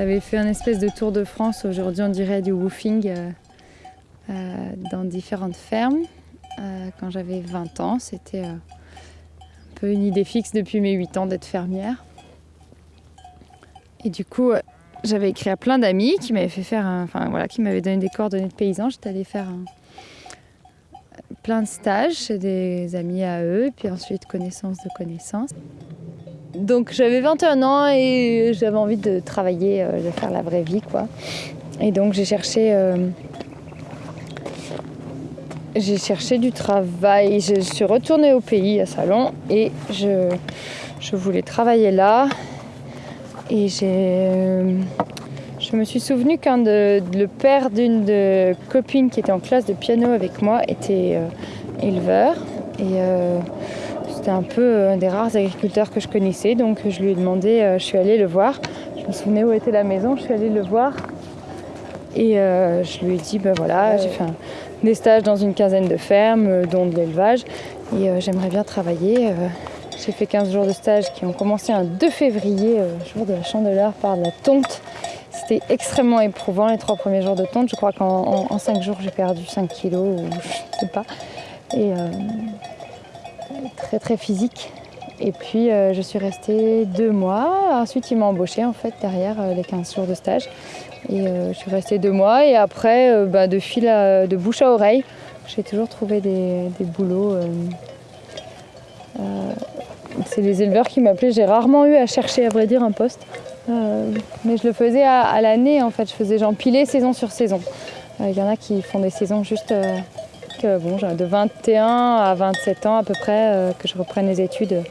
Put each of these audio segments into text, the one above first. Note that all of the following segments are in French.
J'avais fait un espèce de tour de France, aujourd'hui on dirait du woofing, euh, euh, dans différentes fermes. Euh, quand j'avais 20 ans, c'était un peu une idée fixe depuis mes 8 ans d'être fermière. Et du coup, j'avais écrit à plein d'amis qui m'avaient fait faire, enfin voilà, qui m'avaient donné des coordonnées de paysans. J'étais allée faire plein de stages chez des amis à eux, puis ensuite connaissance de connaissances. Donc j'avais 21 ans et j'avais envie de travailler, euh, de faire la vraie vie quoi. Et donc j'ai cherché, euh, cherché du travail. Je suis retournée au pays à Salon et je, je voulais travailler là. Et euh, je me suis souvenu qu'un de, le père d'une de qui était en classe de piano avec moi était éleveur et c'était un peu un des rares agriculteurs que je connaissais, donc je lui ai demandé, euh, je suis allée le voir. Je me souvenais où était la maison, je suis allée le voir. Et euh, je lui ai dit, ben voilà, j'ai fait des stages dans une quinzaine de fermes, euh, dont de l'élevage, et j'aimerais bien travailler. j'ai fait 15 jours de stage qui ont commencé un 2 février, jour de la chandeleur, par la tonte. C'était extrêmement éprouvant les trois premiers jours de tonte. Je crois qu'en 5 jours, j'ai perdu 5 kilos, ou je sais pas. Et très très physique. Et puis euh, je suis restée deux mois. Ensuite, il m'a embauché en fait derrière euh, les 15 jours de stage. Et euh, je suis restée deux mois. Et après, bah, de fil de bouche à oreille, j'ai toujours trouvé des, des boulots. c'est les éleveurs qui m'appelaient. J'ai rarement eu à chercher, à vrai dire, un poste. mais je le faisais à, à l'année en fait. Je faisais j'empilais saison sur saison. Il y en a qui font des saisons juste bon, de 21 à 27 ans à peu près euh, que je reprenne les études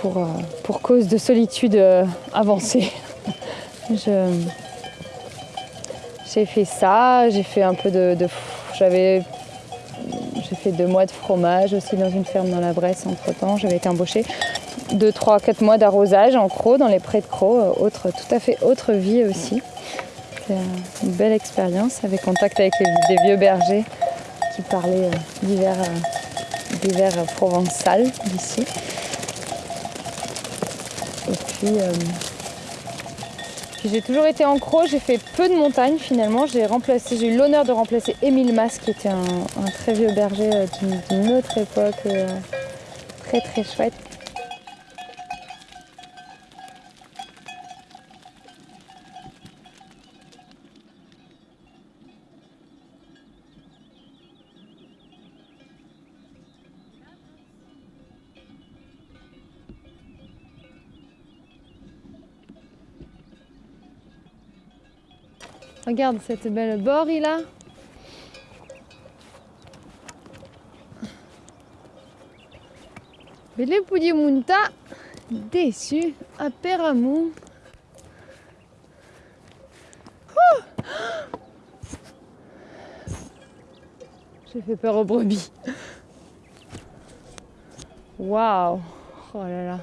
pour, euh, pour cause de solitude euh, avancée. j'ai fait ça, j'ai fait un peu de, j'avais j'ai fait deux mois de fromage aussi dans une ferme dans la Bresse entre temps, j'avais été embauchée. Deux, trois, quatre mois d'arrosage en Croix, dans les prés de Croix, autre, tout à fait autre vie aussi. C'était une belle expérience avec contact avec des vieux bergers qui parlait euh, d'hiver euh, provençal d'ici. Et puis, euh, puis j'ai toujours été en croc, j'ai fait peu de montagne finalement. J'ai remplacé, j'ai eu l'honneur de remplacer Émile Mas qui était un très vieux berger d'une autre époque, très très chouette. Regarde cette belle bori là. Belle Munta, déçu à Peramou. Oh J'ai fait peur aux brebis. Waouh Oh là là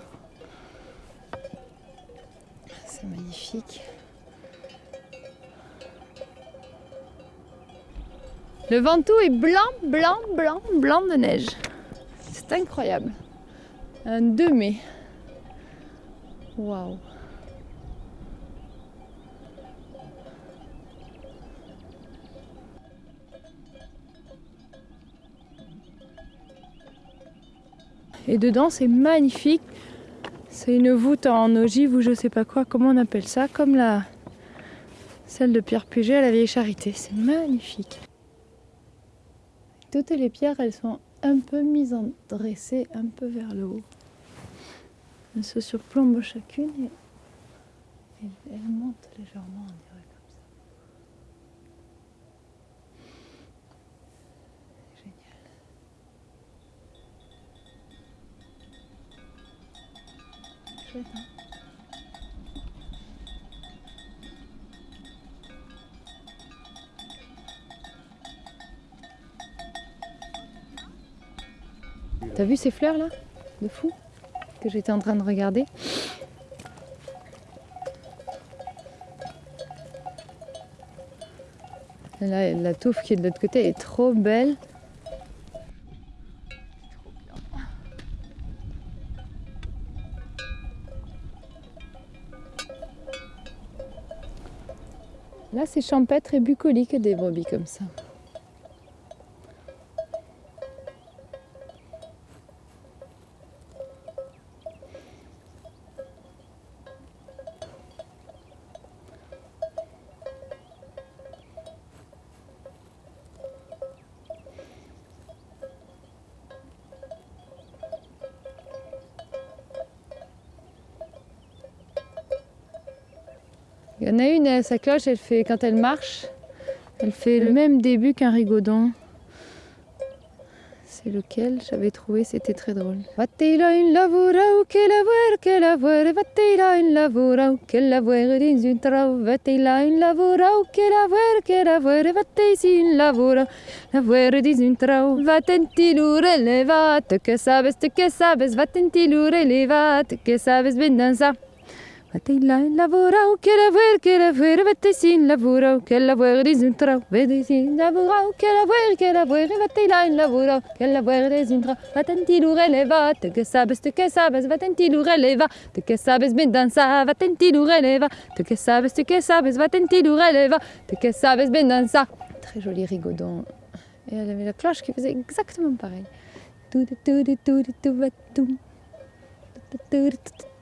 C'est magnifique. Le Ventoux est blanc, blanc, blanc, blanc de neige. C'est incroyable. Un 2 mai. Waouh. Et dedans, c'est magnifique. C'est une voûte en ogive ou je sais pas quoi, comment on appelle ça, comme la celle de Pierre Puget à la Vieille Charité. C'est magnifique. Toutes les pierres, elles sont un peu mises en dressées, un peu vers le haut. Elles se surplombent chacune et, elles montent légèrement, on dirait comme ça. Génial. Chouette, hein? T'as vu ces fleurs là De fou Que j'étais en train de regarder? Là, la touffe qui est de l'autre côté est trop belle. assez champêtre et bucolique des brebis comme ça. Sa cloche, elle fait, quand elle marche, elle fait le même début qu'un rigodon. C'est lequel j'avais trouvé, c'était très drôle. Vatila in lavora che lavora che lavora Vatila in lavora che lavora dins un trau Vatila in lavora che lavora che lavora Vatisi in lavora lavora dins un trau Vatenti lure levat che sabes che sabes Vatenti lure levat che sabes ben dansa Vatila in lavora che lavora che lavora Vatisi in lavora che lavora dins un trau Vatisi in lavora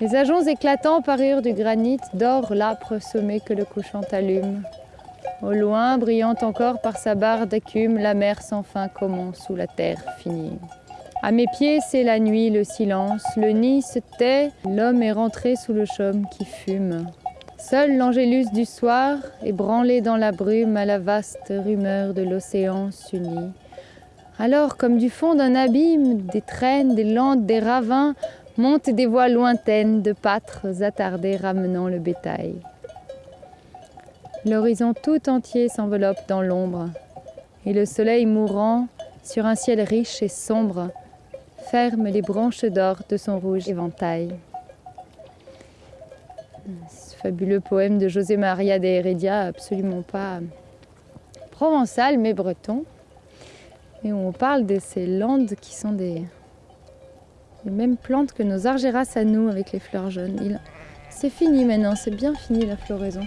Les ajoncs éclatants parurent du granit d'or l'âpre sommet que le couchant allume. Au loin, brillante encore par sa barre d'écume, la mer sans fin commence sous la terre finie. À mes pieds, c'est la nuit, le silence, le nid se tait, l'homme est rentré sous le chaume qui fume. Seul l'angélus du soir, ébranlé dans la brume à la vaste rumeur de l'océan s'unit. Alors, comme du fond d'un abîme, des traînes, des landes, des ravins, montent des voix lointaines de pâtres attardés ramenant le bétail. L'horizon tout entier s'enveloppe dans l'ombre, et le soleil mourant, sur un ciel riche et sombre, ferme les branches d'or de son rouge éventail. Ce fabuleux poème de José Maria de Heredia, absolument pas provençal mais breton, et où on parle de ces landes qui sont des, les mêmes plantes que nos argéras à nous avec les fleurs jaunes. C'est fini maintenant, c'est bien fini la floraison.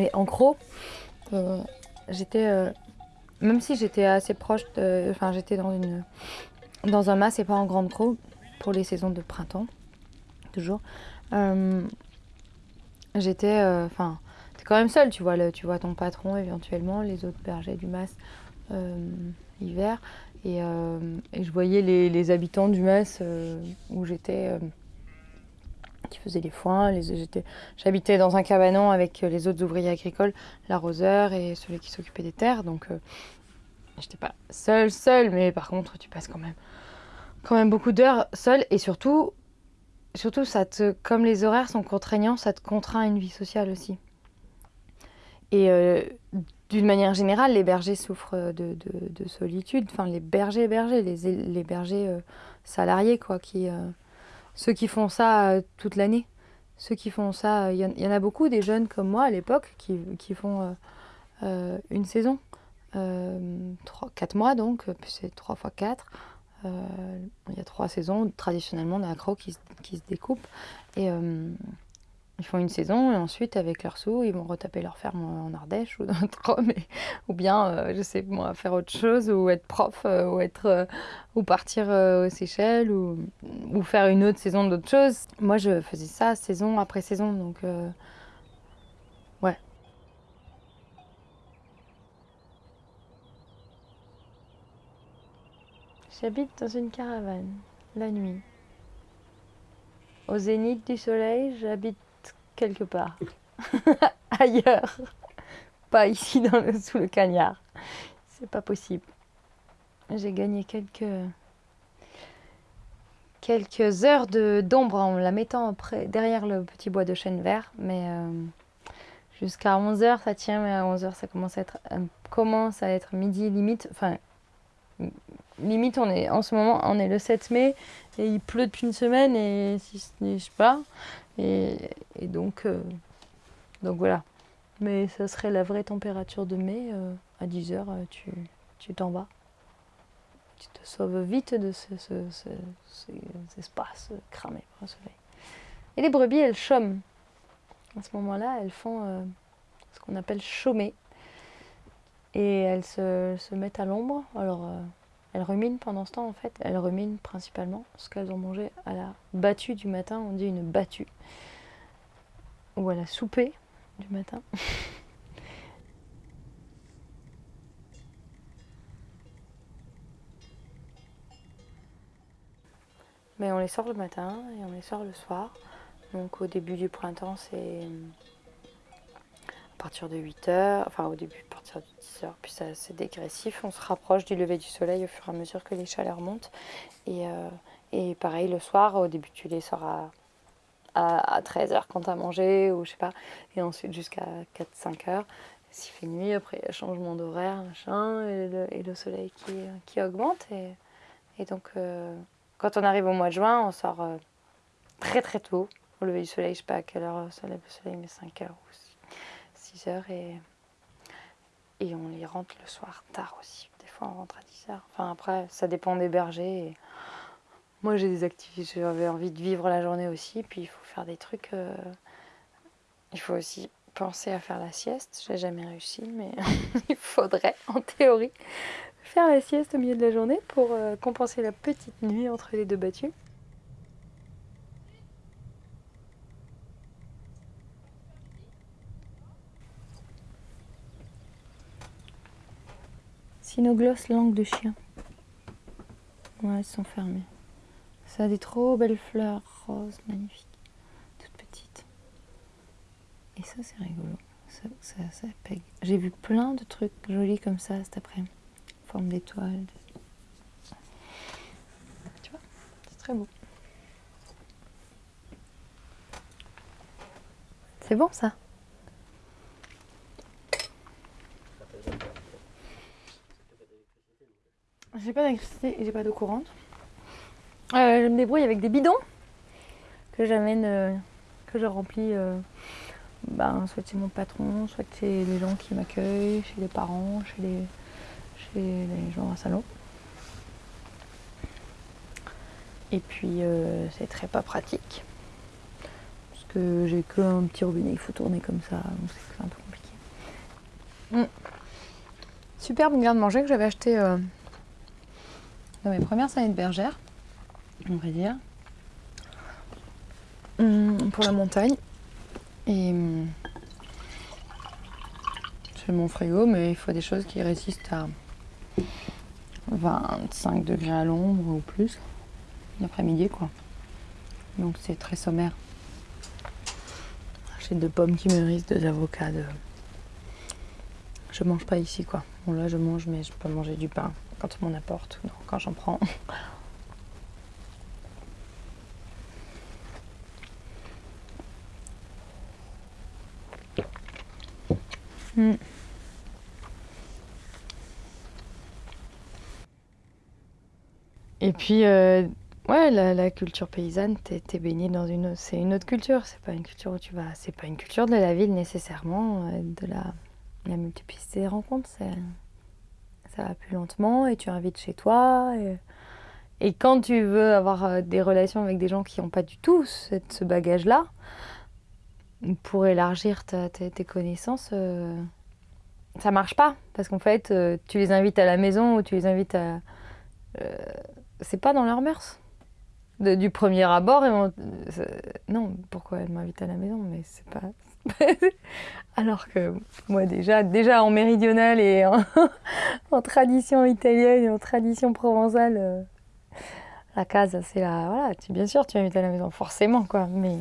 Et en gros, euh, j'étais, euh, même si j'étais assez proche, enfin j'étais dans une, dans un mas et pas en grande crau pour les saisons de printemps, toujours. euh, j'étais, enfin, t'es quand même seule, tu vois, le, tu vois ton patron éventuellement, les autres bergers du mas hiver, et, je voyais les, habitants du mas où j'étais. Qui faisaient les foins. J'habitais dans un cabanon avec euh, les autres ouvriers agricoles, l'arroseur et celui qui s'occupait des terres. Donc, euh, j'étais pas seule, seule, mais par contre, tu passes quand même quand même beaucoup d'heures seul et surtout, surtout ça te, comme les horaires sont contraignants, ça te contraint à une vie sociale aussi. Et euh, d'une manière générale, les bergers souffrent de, de, de solitude. Enfin, les bergers, bergers, les, les bergers euh, salariés, quoi, qui, ceux qui font ça euh, toute l'année. Ceux qui font ça, il y, y, en a beaucoup des jeunes comme moi à l'époque qui, qui, font une saison, 3, 4 mois donc, c'est 3 fois 4. il y a trois saisons traditionnellement d'accro qui, qui se découpent. Et ils font une saison et ensuite, avec leurs sous, ils vont retaper leur ferme en Ardèche ou dans le Drôme, ou bien, euh, je sais moi, faire autre chose, ou être prof, euh, ou, être, euh, ou partir aux Seychelles, ou, ou, faire une autre saison d'autre chose. Moi, je faisais ça saison après saison, donc ouais. J'habite dans une caravane, la nuit. Au zénith du soleil, j'habite quelque part. Ailleurs. Pas ici dans le, sous le cagnard. C'est pas possible. J'ai gagné quelques quelques heures d'ombre en la mettant après, derrière le petit bois de chêne vert. Mais euh, jusqu'à 11h, ça tient. Mais à 11h, ça commence à être, euh, commence à être midi limite. Enfin, limite, on est, en ce moment, on est le 7 mai et il pleut depuis une semaine et si je sais pas. Et, donc, euh, donc voilà. Mais ça serait la vraie température de mai. Euh, à 10 heures, euh, tu, tu t'en vas. Tu te sauves vite de ce, ce, ce, ces espaces cramés par le soleil. Et les brebis, elles chôment. À ce moment-là, elles font ce qu'on appelle chômer. Et elles se, se mettent à l'ombre. Alors, elles ruminent pendant ce temps, en fait. Elles ruminent principalement ce qu'elles ont mangé à la battue du matin. On dit une battue. Ou à la soupée du matin. Mais on les sort le matin et on les sort le soir. Donc au début du printemps, c'est à partir de 8 heures, enfin au début partir de 10 heures, puis c'est dégressif. On se rapproche du lever du soleil au fur et à mesure que les chaleurs montent. Et, euh, et pareil le soir, au début tu les sors à, à, à 13 heures quand tu as mangé, ou je sais pas, et ensuite jusqu'à 4-5 heures. S'il fait nuit, après changement d'horaire, machin, et le, et le, soleil qui, qui augmente. Et, et donc. Euh, quand on arrive au mois de juin, on sort euh, très très tôt. Au lever du soleil, je sais pas à quelle heure se lève le soleil, mais 5 heures ou 6 heures. Et, et on les rentre le soir tard aussi. Des fois, on rentre à 10 heures. Enfin, après, ça dépend des bergers. Moi, j'ai des activités, j'avais envie de vivre la journée aussi. Puis, il faut faire des trucs. Euh... Il faut aussi penser à faire la sieste. J'ai jamais réussi, mais il faudrait, en théorie faire la sieste au milieu de la journée pour euh, compenser la petite nuit entre les deux battues. Cynogloss langue de chien. Ouais, elles sont fermées. Ça a des trop belles fleurs roses, magnifiques, toutes petites. Et ça, c'est rigolo. Ça, ça, ça pègue. J'ai vu plein de trucs jolis comme ça cet après-midi forme d'étoile. Tu vois, c'est très beau. C'est bon ça? J'ai pas d'électricité et j'ai pas d'eau courante. Euh, je me débrouille avec des bidons que j'amène, euh, que je remplis. Euh, ben, soit c'est mon patron, soit c'est les gens qui m'accueillent, chez les parents, chez les, chez les gens à salon. Et puis c'est très pas pratique. Parce que j'ai que un petit robinet, il faut tourner comme ça, donc c'est un peu compliqué. Mmh. Superbe garde manger que j'avais acheté dans mes premières années de bergère, on va dire. Mmh, pour la montagne. Et mmh, c'est mon frigo, mais il faut des choses qui résistent à 25 degrés à l'ombre ou plus l'après-midi quoi. Donc c'est très sommaire. J'ai deux pommes qui mûrissent, deux avocats. De... Je mange pas ici quoi. Bon là je mange mais je peux manger du pain quand on m'en apporte ou non, quand j'en prends. Hmm. Et puis, euh, ouais, la, culture paysanne, t'es es baigné dans une, c'est une autre culture. C'est pas une culture où tu vas, c'est pas une culture de la ville nécessairement, euh, de la, multiplicité des rencontres plus lentement et tu invites chez toi. Et, quand tu veux avoir euh, des relations avec des gens qui n'ont pas du tout ce bagage-là, pour élargir ta- tes- connaissances, euh, ça marche pas. Parce qu'en fait, euh, tu les invites à la maison ou tu les invites à. euh, c'est pas dans leurs mœurs. Du premier abord, non, pourquoi elle m'invite à la maison Mais c'est pas. Alors que moi, déjà, déjà en méridional et en, tradition italienne et en tradition provençale, euh, la case, c'est la. Voilà, tu, bien sûr, tu invites à la maison, forcément, quoi. Mais.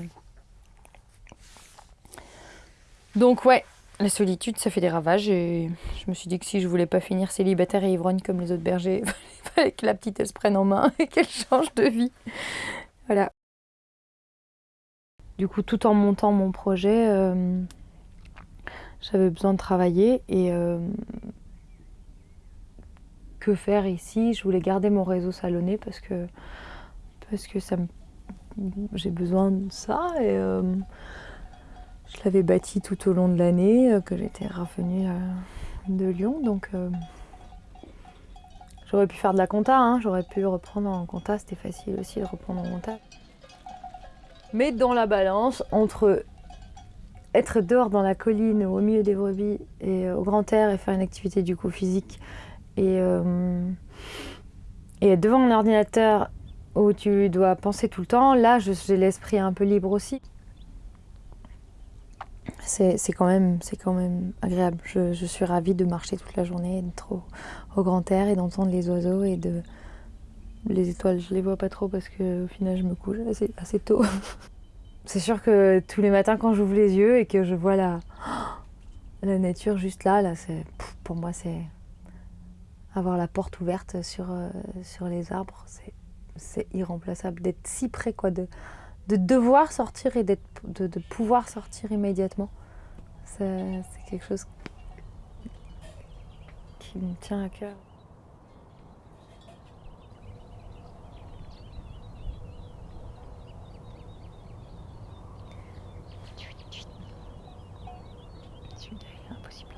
Donc, ouais, la solitude, ça fait des ravages et je me suis dit que si je voulais pas finir célibataire et ivrogne comme les autres bergers, il fallait que la petite elle se prenne en main et qu'elle change de vie. Voilà. Du coup, tout en montant mon projet, euh, j'avais besoin de travailler et euh, que faire ici? Je voulais garder mon réseau salonné parce que parce que ça j'ai besoin de ça et euh, je l'avais bâti tout au long de l'année, que j'étais revenue de Lyon. Donc j'aurais pu faire de la compta, hein, j'aurais pu reprendre en compta, c'était facile aussi de reprendre en compta. Mais dans la balance entre être dehors dans la colline, au milieu des brebis et euh, au grand air et faire une activité du coup physique et, euh, et être devant un ordinateur où tu dois penser tout le temps, là j'ai l'esprit un peu libre aussi c'est quand, même- quand même agréable. Je, je suis ravie de marcher toute la journée, d'être au, au grand air et d'entendre les oiseaux et de. Les étoiles, je les vois pas trop parce que au final je me couche assez, tôt. c'est sûr que tous les matins quand j'ouvre les yeux et que je vois la, nature juste là, là c'est, pour moi c'est avoir la porte ouverte sur, euh, sur les arbres, c'est, irremplaçable d'être si près quoi, de, de devoir sortir et de, de pouvoir sortir immédiatement. C'est quelque chose qui me tient à cœur. Celui-là, il est impossible.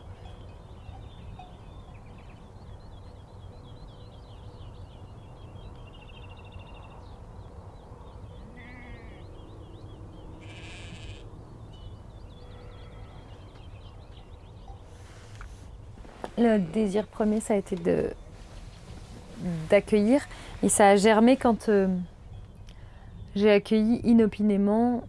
Le désir premier, ça a été d'accueillir et ça a germé quand euh, j'ai accueilli inopinément.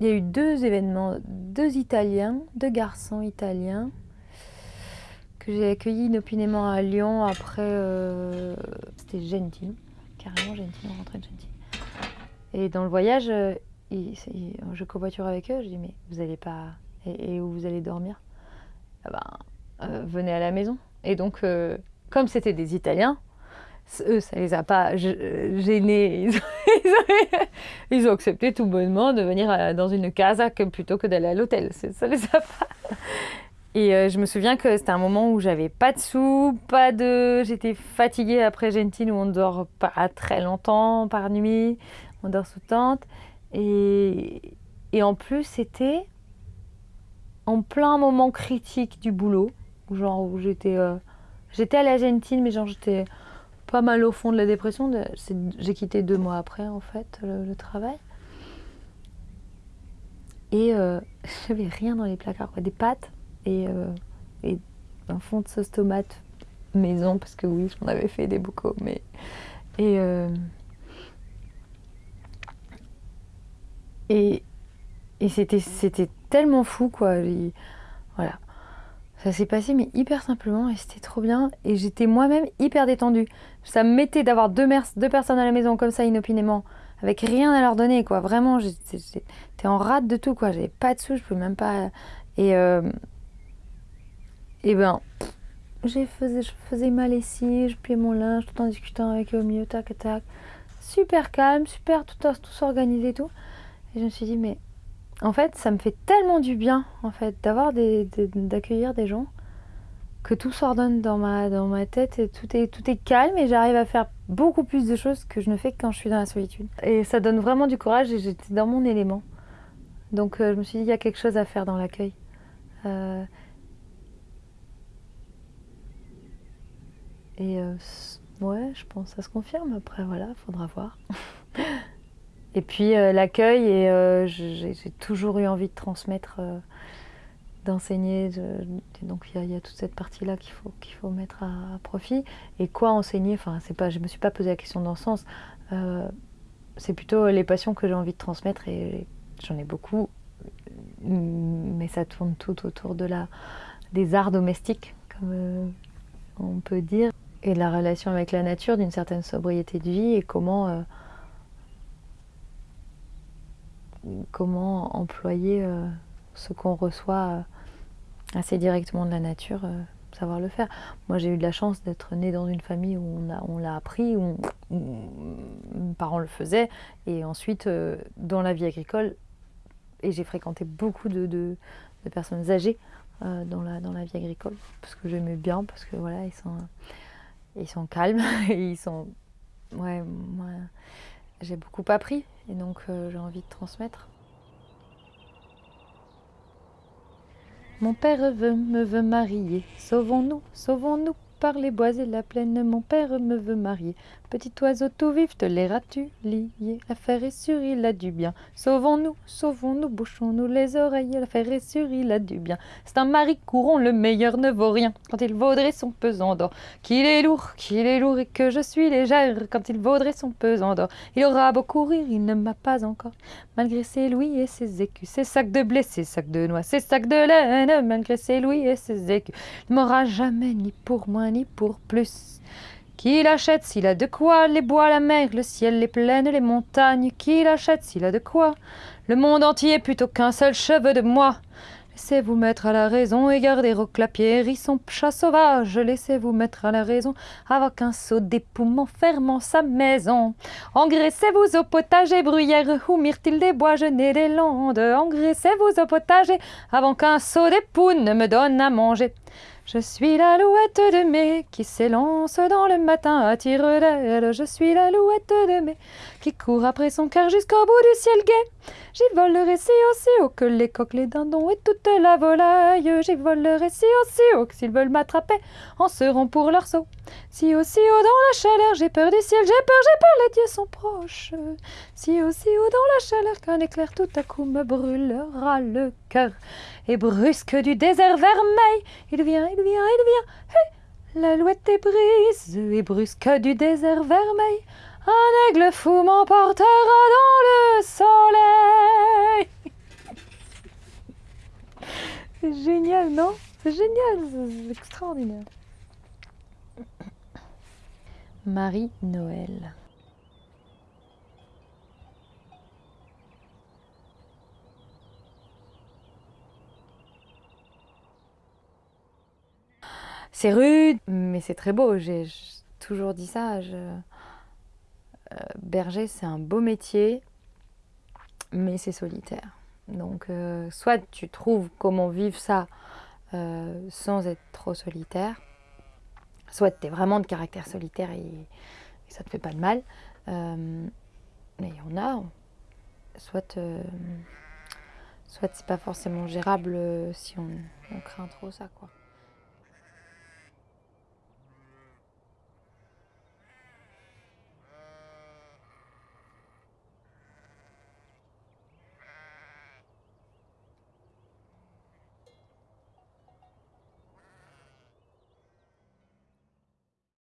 Il y a eu deux événements, deux Italiens, deux garçons italiens que j'ai accueillis inopinément à Lyon. Après, euh, c'était Gentile, carrément Gentile, on rentrait de Gentile. Et dans le voyage, euh, il- il- je covoiture avec eux. Je dis mais vous allez pas et, où vous allez dormir? Ben, euh, venez à la maison. Et donc, euh, comme c'était des Italiens, eux, ça les a pas euh, gênés. Ils ont, accepté tout bonnement de venir dans une casa plutôt que d'aller à l'hôtel. Ça les a pas. Et je me souviens que c'était un moment où j'avais pas de sous, pas de. J'étais fatiguée après Gentile où on dort pas très longtemps par nuit, on dort sous tente. Et, et en plus, c'était en plein moment critique du boulot, genre où j'étais euh, j'étais à l'Argentine, mais genre j'étais pas mal au fond de la dépression. J'ai quitté deux mois après en fait le, travail. Et euh, j'avais rien dans les placards, quoi. des pâtes et, euh, et un fond de sauce tomate maison, parce que oui, j'en avais fait des bocaux, mais. Et. euh, et et c'était tellement fou, quoi. Il- Voilà. Ça s'est passé, mais hyper simplement, et c'était trop bien. Et j'étais moi-même hyper détendue. Ça me mettait d'avoir deux, personnes à la maison comme ça, inopinément, avec rien à leur donner, quoi. Vraiment, j'étais en rate de tout, quoi. J'avais pas de sous, je pouvais même pas. Et. euh, Et ben. j'ai faisais, je faisais ma lessive, je pliais mon linge tout en discutant avec eux au milieu, tac, tac. Super calme, super, tout, tout s'organiser et tout. Et je me suis dit, mais en fait, ça me fait tellement du bien, en fait, d'avoir des, d'accueillir des gens, que tout s'ordonne dans ma, dans ma tête et tout est, tout est calme et j'arrive à faire beaucoup plus de choses que je ne fais quand je suis dans la solitude. Et ça donne vraiment du courage et j'étais dans mon élément. Donc euh, je me suis dit, il y a quelque chose à faire dans l'accueil. Euh, et euh, ouais, je pense que ça se confirme. Après, voilà, il faudra voir. Et puis euh, l'accueil, et euh, j'ai toujours eu envie de transmettre, euh, d'enseigner. Donc il y, a toute cette partie-là qu'il faut, qu'il faut mettre à, profit. Et quoi enseigner? Enfin, pas, je me suis pas posé la question dans ce sens. c'est plutôt les passions que j'ai envie de transmettre et j'en ai beaucoup. Mais ça tourne tout autour de la, des arts domestiques, comme on peut dire, et la relation avec la nature, d'une certaine sobriété de vie et comment comment employer euh, ce qu'on reçoit euh, assez directement de la nature, euh, savoir le faire. Moi, j'ai eu de la chance d'être née dans une famille où on, l'a appris, où, mes parents le faisaient, et ensuite dans la vie agricole. Et j'ai fréquenté beaucoup de, personnes âgées dans, la, dans la vie agricole, parce que j'aimais bien, parce que voilà, ils sont, ils sont calmes, ils sont... Ouais, moi, j'ai beaucoup appris et donc euh, j'ai envie de transmettre. Mon père me veut marier, sauvons-nous, sauvons-nous par les bois et la plaine, mon père me veut marier. Petit oiseau tout vif, te l'airas-tu lié L'affaire est sûre, il a du bien. Sauvons-nous, sauvons-nous, bouchons-nous les oreilles, l'affaire est sûre, il a du bien. C'est un mari courant, le meilleur ne vaut rien, quand il vaudrait son pesant d'or. Qu'il est lourd, qu'il est lourd et que je suis légère, quand il vaudrait son pesant d'or. Il aura beau courir, il ne m'a pas encore, malgré ses louis et ses écus, ses sacs de blé, ses sacs de noix, ses sacs de laine, malgré ses louis et ses écus. Il m'aura jamais ni pour moins ni pour plus. Qu'il achète s'il a de quoi, les bois, la mer, le ciel, les plaines, les montagnes, qu'il achète s'il a de quoi, le monde entier plutôt qu'un seul cheveu de moi. Laissez-vous mettre à la raison et gardez au clapier, son chat sauvage. Laissez-vous mettre à la raison avec un seau d'époumon fermant sa maison. Engraissez-vous au potager, bruyère ou myrtille des bois, genêts des landes. Engraissez-vous au potager avant qu'un seau d'époux ne me donne à manger. Je suis la louette de mai qui s'élance dans le matin à tire d'aile. Je suis la louette de mai qui court après son cœur jusqu'au bout du ciel gai. J'y volerai si haut, si haut que les coqs, les dindons et toute la volaille. J'y volerai si haut, si haut que s'ils veulent m'attraper, en seront pour leur saut. Si haut, si haut dans la chaleur, j'ai peur du ciel, j'ai peur, j'ai peur, les dieux sont proches. Si haut, si haut dans la chaleur, qu'un éclair tout à coup me brûlera le cœur. Et brusque du désert vermeil, il vient, il vient, il vient. Hey, la louette est brise, et brusque du désert vermeil, un aigle fou m'emportera dans le soleil. C'est génial, non? C'est génial, c'est extraordinaire. Marie-Noël. C'est rude, mais c'est très beau. J'ai toujours dit ça. Je... Euh, berger, c'est un beau métier, mais c'est solitaire. Donc, euh, soit tu trouves comment vivre ça euh, sans être trop solitaire, soit tu es vraiment de caractère solitaire et, ça te fait pas de mal. mais il y en a, soit, soit c'est pas forcément gérable si on, on craint trop ça. quoi.